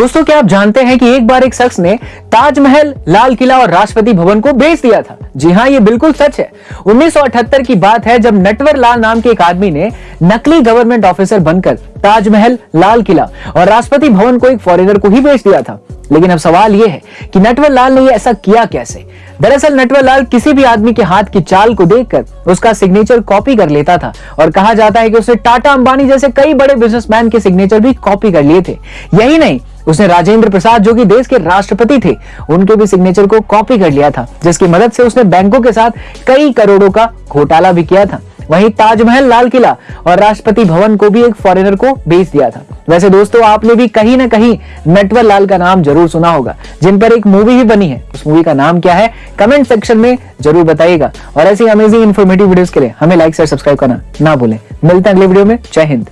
दोस्तों, क्या आप जानते हैं कि एक बार एक शख्स ने ताजमहल, लाल किला और राष्ट्रपति भवन को बेच दिया था? जी हाँ ये बिल्कुल सच है। 1978 की बात है जब नटवर लाल नाम के एक आदमी ने नकली गवर्नमेंट ऑफिसर बनकर ताजमहल, लाल किला और राष्ट्रपति भवन को एक फॉरेनर को ही बेच दिया था। लेकिन अब सवाल यह है कि नटवर लाल ने ऐसा किया कैसे? दरअसल, नटवर लाल किसी भी आदमी के हाथ की चाल को देखकर उसका सिग्नेचर कॉपी कर लेता था और कहा जाता है कि उसने टाटा अंबानी जैसे कई बड़े बिजनेसमैन के सिग्नेचर भी कॉपी कर लिए थे। यही नहीं उसने राजेंद्र प्रसाद जो कि देश के राष्ट्रपति थे, उनके भी सिग्नेचर को कॉपी कर लिया था, जिसकी मदद से उसने बैंकों के साथ कई करोड़ों का घोटाला भी किया था। वहीं ताजमहल, लाल किला और राष्ट्रपति भवन को भी एक फॉरेनर को बेच दिया था। वैसे दोस्तों, आपने भी कहीं ना कहीं नटवर लाल का नाम ज़रूर सुना होगा, जिन पर एक मूवी भी बनी है। उस मूवी का नाम क्या है कमेंट सेक्शन में ज़रूर बताइएगा। और ऐसी अमेजिंग इन्फॉर्मेटिव वीडियोस के लिए हमें लाइक शेयर सब्सक्राइब करना ना भूलें। मिलते हैं अगले वीडियो में। जय हिंद।